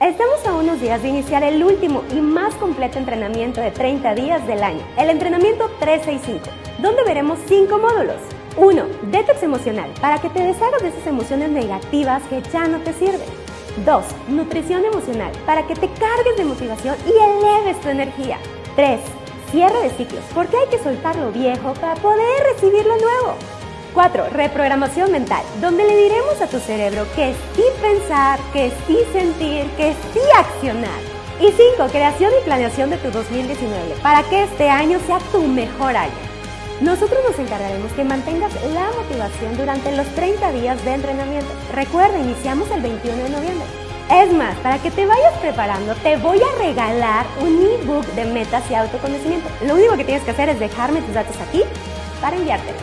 Estamos a unos días de iniciar el último y más completo entrenamiento de 30 días del año, el entrenamiento 365, donde veremos 5 módulos. 1. Detox emocional, para que te deshagas de esas emociones negativas que ya no te sirven. 2. Nutrición emocional, para que te cargues de motivación y eleves tu energía. 3. Cierre de ciclos, porque hay que soltar lo viejo para poder recibir lo nuevo. 4. Reprogramación mental, donde le diremos a tu cerebro que sí pensar, que sí sentir, que sí accionar. Y 5. Creación y planeación de tu 2019, para que este año sea tu mejor año. Nosotros nos encargaremos que mantengas la motivación durante los 30 días de entrenamiento. Recuerda, iniciamos el 21 de noviembre. Es más, para que te vayas preparando, te voy a regalar un ebook de metas y autoconocimiento. Lo único que tienes que hacer es dejarme tus datos aquí para enviártelo.